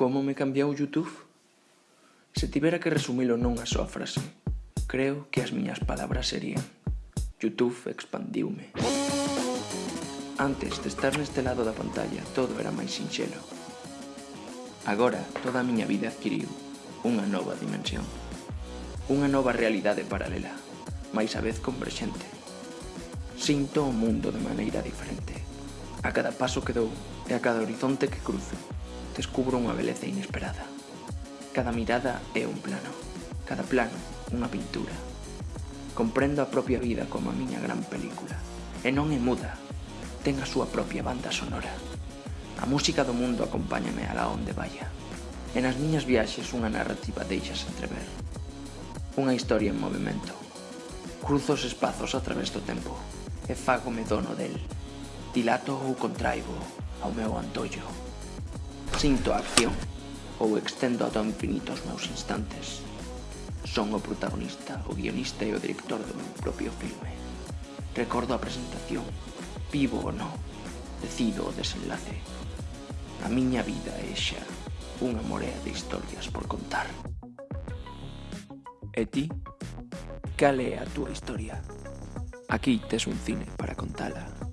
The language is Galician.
Como me cambiou YouTube? Se tivera que resumilo nunha só frase, creo que as miñas palabras serían YouTube expandiume. Antes de estar neste lado da pantalla, todo era máis sinxelo. Agora, toda a miña vida adquiriu unha nova dimensión. Unha nova realidade paralela, máis a vez converxente. Sinto o mundo de maneira diferente. A cada paso que dou, e a cada horizonte que cruzo, descubro unha beleza inesperada. Cada mirada é un plano, cada plano unha pintura. Comprendo a propia vida como a miña gran película, e non é muda, ten a súa propia banda sonora. A música do mundo acompáñame a la onde vaya, e nas miñas viaxes unha narrativa deixas entrever. Unha historia en movimento. Cruzo os espazos a través do tempo, e fágome dono del. Dilato ou contraigo ao meu antollo. Sinto a acción ou extendo ata o infinito os meus instantes. Son o protagonista, o guionista e o director do meu propio filme. Recordo a presentación, vivo ou non, decido o desenlace. A miña vida é xa unha morea de historias por contar. E ti? Cal é a túa historia? Aquí tes un cine para contala.